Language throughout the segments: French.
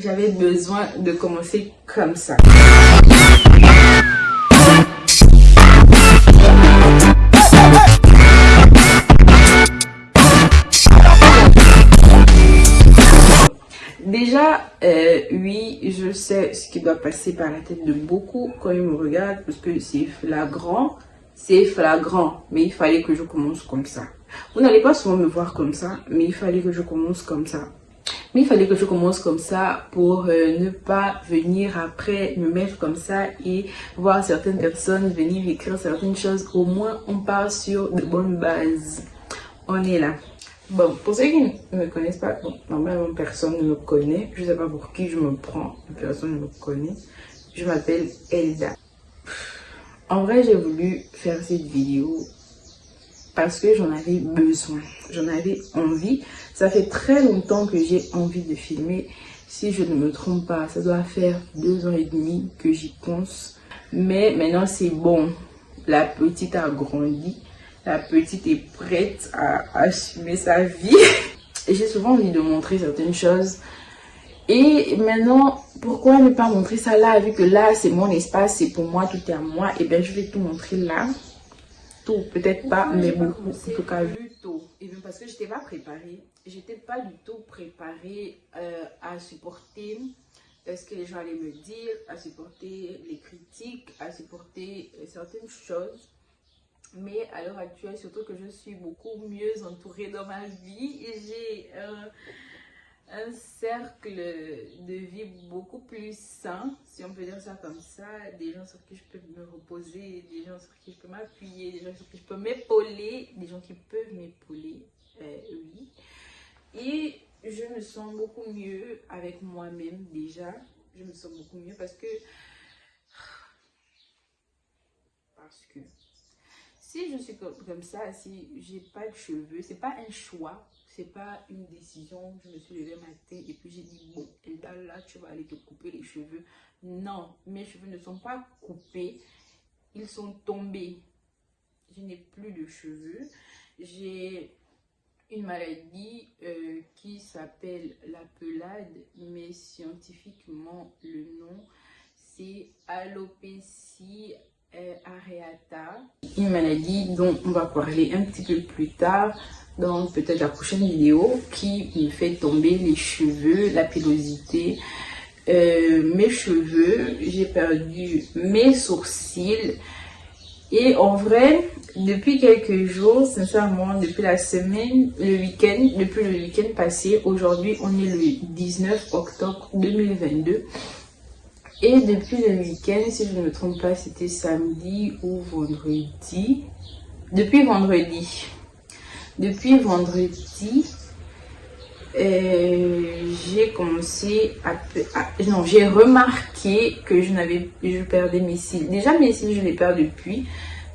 j'avais besoin de commencer comme ça. Déjà, euh, oui, je sais ce qui doit passer par la tête de beaucoup quand ils me regardent parce que c'est flagrant, c'est flagrant, mais il fallait que je commence comme ça. Vous n'allez pas souvent me voir comme ça, mais il fallait que je commence comme ça. Il fallait que je commence comme ça pour euh, ne pas venir après me mettre comme ça et voir certaines personnes venir écrire certaines choses. Au moins, on part sur de bonnes bases. On est là. Bon, pour ceux qui ne me connaissent pas, normalement personne ne me connaît. Je sais pas pour qui je me prends, personne ne me connaît. Je m'appelle Elda. En vrai, j'ai voulu faire cette vidéo parce que j'en avais besoin, j'en avais envie. Ça fait très longtemps que j'ai envie de filmer. Si je ne me trompe pas, ça doit faire deux ans et demi que j'y pense. Mais maintenant, c'est bon. La petite a grandi. La petite est prête à assumer sa vie. j'ai souvent envie de montrer certaines choses. Et maintenant, pourquoi ne pas montrer ça là, vu que là, c'est mon espace, c'est pour moi, tout est à moi. Et eh bien, je vais tout montrer là peut-être pas, mais beaucoup. En tout cas, tôt. Et bien parce que je n'étais pas préparée. J'étais pas du tout préparée euh, à supporter euh, ce que les gens allaient me dire, à supporter les critiques, à supporter euh, certaines choses. Mais à l'heure actuelle, surtout que je suis beaucoup mieux entourée dans ma vie, j'ai un cercle de vie beaucoup plus sain, si on peut dire ça comme ça, des gens sur qui je peux me reposer, des gens sur qui je peux m'appuyer, des gens sur qui je peux m'épauler, des gens qui peuvent m'épauler, euh, oui. Et je me sens beaucoup mieux avec moi-même déjà, je me sens beaucoup mieux parce que, parce que, si je suis comme, ça, si j'ai pas de cheveux, c'est pas un choix, c'est pas une décision. Je me suis levée matin et puis j'ai dit, bon, Elda, là, tu vas aller te couper les cheveux. Non, mes cheveux ne sont pas coupés. Ils sont tombés. Je n'ai plus de cheveux. J'ai une maladie euh, qui s'appelle la pelade, mais scientifiquement, le nom, c'est alopécie areata. Une maladie dont on va parler un petit peu plus tard dans peut-être la prochaine vidéo qui me fait tomber les cheveux, la pilosité, euh, mes cheveux, j'ai perdu mes sourcils. Et en vrai, depuis quelques jours, sincèrement, depuis la semaine, le week-end, depuis le week-end passé, aujourd'hui on est le 19 octobre 2022 et depuis le week-end, si je ne me trompe pas, c'était samedi ou vendredi, depuis vendredi, depuis vendredi, euh, j'ai commencé à, non j'ai remarqué que je n'avais je perdais mes cils. Déjà mes cils je les perds depuis.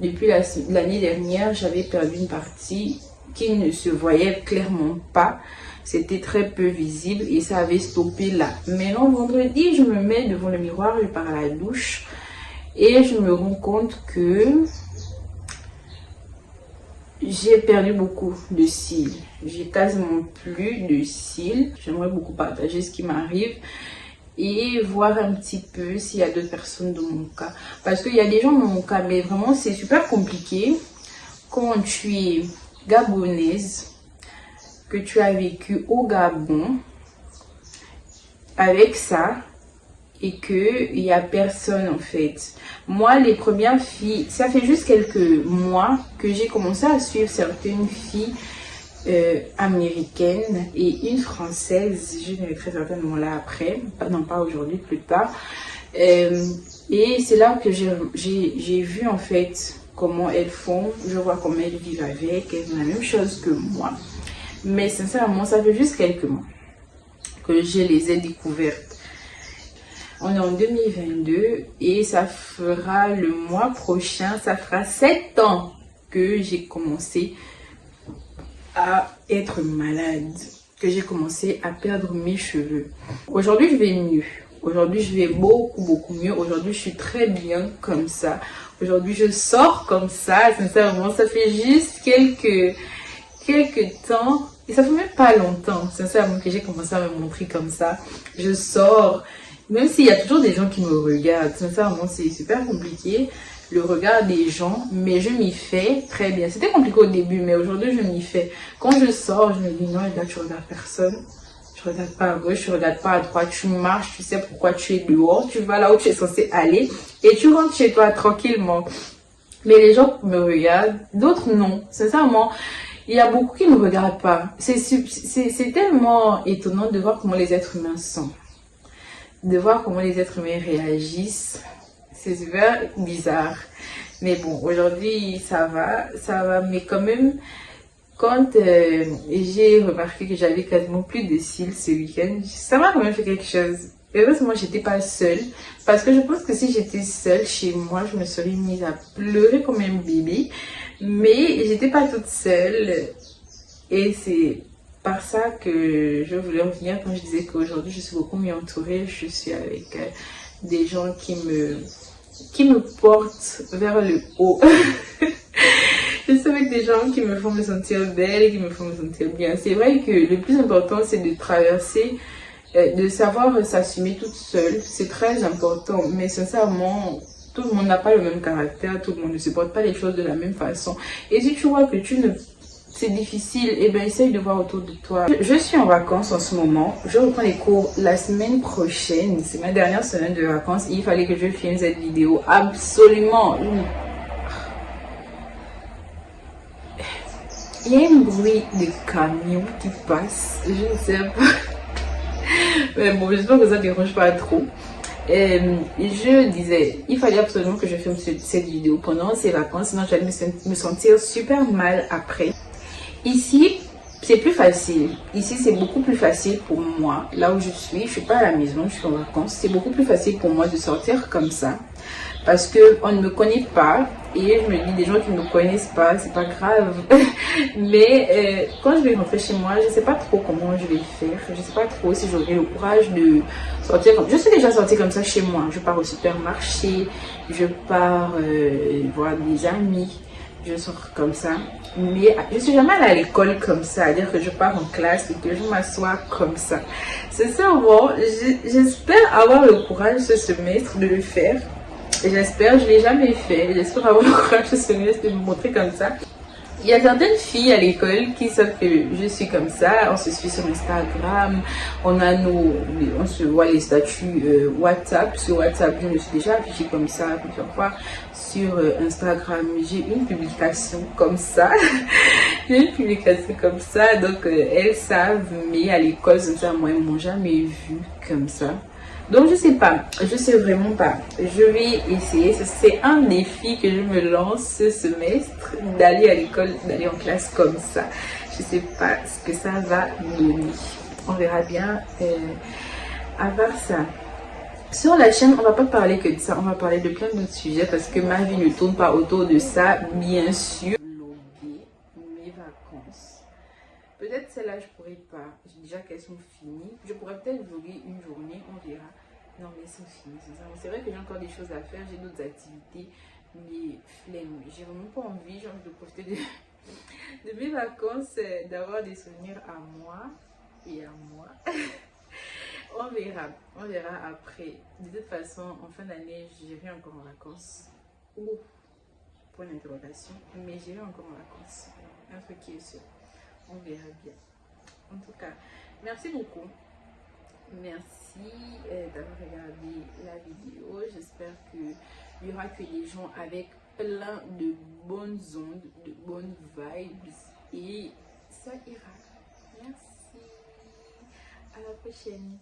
Depuis l'année dernière j'avais perdu une partie qui ne se voyait clairement pas. C'était très peu visible et ça avait stoppé là. Maintenant vendredi je me mets devant le miroir je pars à la douche et je me rends compte que j'ai perdu beaucoup de cils. J'ai quasiment plus de cils. J'aimerais beaucoup partager ce qui m'arrive et voir un petit peu s'il y a d'autres personnes dans mon cas. Parce qu'il y a des gens dans mon cas, mais vraiment c'est super compliqué quand tu es gabonaise, que tu as vécu au Gabon avec ça et qu'il n'y a personne en fait. Moi, les premières filles, ça fait juste quelques mois que j'ai commencé à suivre certaines filles euh, américaines et une française, je ne très certainement là après, non pas aujourd'hui, plus tard. Euh, et c'est là que j'ai vu en fait comment elles font, je vois comment elles vivent avec, elles font la même chose que moi. Mais sincèrement, ça fait juste quelques mois que je les ai découvertes. On est en 2022 et ça fera le mois prochain, ça fera 7 ans que j'ai commencé à être malade, que j'ai commencé à perdre mes cheveux. Aujourd'hui, je vais mieux. Aujourd'hui, je vais beaucoup, beaucoup mieux. Aujourd'hui, je suis très bien comme ça. Aujourd'hui, je sors comme ça. Sincèrement, ça fait juste quelques, quelques temps Et ça fait même pas longtemps, sincèrement, que j'ai commencé à me montrer comme ça. Je sors, même s'il y a toujours des gens qui me regardent, sincèrement, c'est super compliqué le regard des gens, mais je m'y fais très bien. C'était compliqué au début, mais aujourd'hui, je m'y fais. Quand je sors, je me dis non, là, tu regardes personne. Tu regardes pas à gauche, tu regardes pas à droite, tu marches, tu sais pourquoi tu es dehors, tu vas là où tu es censé aller et tu rentres chez toi tranquillement. Mais les gens me regardent, d'autres non. Sincèrement, il y a beaucoup qui ne me regardent pas. C'est tellement étonnant de voir comment les êtres humains sont. De voir comment les êtres humains réagissent c'est super bizarre. Mais bon, aujourd'hui, ça va, ça va. Mais quand même, quand euh, j'ai remarqué que j'avais quasiment plus de cils ce week-end, ça m'a quand même fait quelque chose. Heureusement, j'étais pas seule. Parce que je pense que si j'étais seule chez moi, je me serais mise à pleurer comme un bébé. Mais j'étais pas toute seule. Et c'est par ça que je voulais revenir quand je disais qu'aujourd'hui, je suis beaucoup mieux entourée. Je suis avec euh, des gens qui me qui me porte vers le haut. je suis avec des gens qui me font me sentir belle, qui me font me sentir bien. C'est vrai que le plus important, c'est de traverser, euh, de savoir s'assumer toute seule. C'est très important. Mais sincèrement, tout le monde n'a pas le même caractère, tout le monde ne supporte pas les choses de la même façon. Et si tu vois que tu ne c'est difficile, et eh bien essaye de voir autour de toi. Je suis en vacances en ce moment. Je reprends les cours la semaine prochaine. C'est ma dernière semaine de vacances. Il fallait que je filme cette vidéo. Absolument. Il y a un bruit de camion qui passe. Je ne sais pas. Mais bon, j'espère que ça ne dérange pas trop. Euh, je disais, il fallait absolument que je filme cette vidéo pendant ces vacances, sinon j'allais me sentir super mal après. Ici, c'est plus facile. Ici, c'est beaucoup plus facile pour moi. Là où je suis, je suis pas à la maison, je suis en vacances. C'est beaucoup plus facile pour moi de sortir comme ça. Parce que on ne me connaît pas. Et je me dis, des gens qui ne me connaissent pas, c'est pas grave. Mais euh, quand je vais rentrer chez moi, je sais pas trop comment je vais faire. Je sais pas trop si j'aurai le courage de sortir comme... Je suis déjà sortie comme ça chez moi. Je pars au supermarché, je pars euh, voir des amis je sors comme ça. Mais je suis jamais allée à l'école comme ça, à dire que je pars en classe et que je m'assois comme ça. C'est ça, bon, j'espère avoir le courage ce semestre de le faire. J'espère, je ne l'ai jamais fait. J'espère avoir le courage ce semestre de me montrer comme ça. Il y a certaines filles à l'école qui savent que je suis comme ça. On se suit sur Instagram. On a nos, on se voit les statuts euh, WhatsApp. Sur WhatsApp, je me suis déjà affichée comme ça plusieurs fois. Sur euh, Instagram, j'ai une publication comme ça. j'ai une publication comme ça. Donc, euh, elles savent. Mais à l'école, moi, elles m'ont jamais vu comme ça. Donc, je sais pas. Je sais vraiment pas. Je vais essayer. C'est un défi que je me lance ce semestre d'aller à l'école, d'aller en classe comme ça. Je sais pas ce que ça va donner. On verra bien. Euh, à part ça. Sur la chaîne, on va pas parler que de ça. On va parler de plein d'autres sujets parce que ma vie ne tourne pas autour de ça, bien sûr. mes vacances. Peut-être celle-là, je pourrais pas. J'ai déjà qu'elles sont finies. Je pourrais peut-être vlogger une journée, on verra. Non, mais finies. C'est vrai que j'ai encore des choses à faire. J'ai d'autres activités. Mais flemme. J'ai vraiment pas envie, genre, de profiter de, de mes vacances, euh, d'avoir des souvenirs à moi et à moi. on verra. On verra après. De toute façon, en fin d'année, j'irai encore en vacances. Ou, point d'interrogation. Mais j'irai encore en vacances. Un truc qui est sûr on verra bien. En tout cas, merci beaucoup. Merci euh, d'avoir regardé la vidéo. J'espère qu'il y aura que des gens avec plein de bonnes ondes, de bonnes vibes. Et ça ira. Merci. À la prochaine.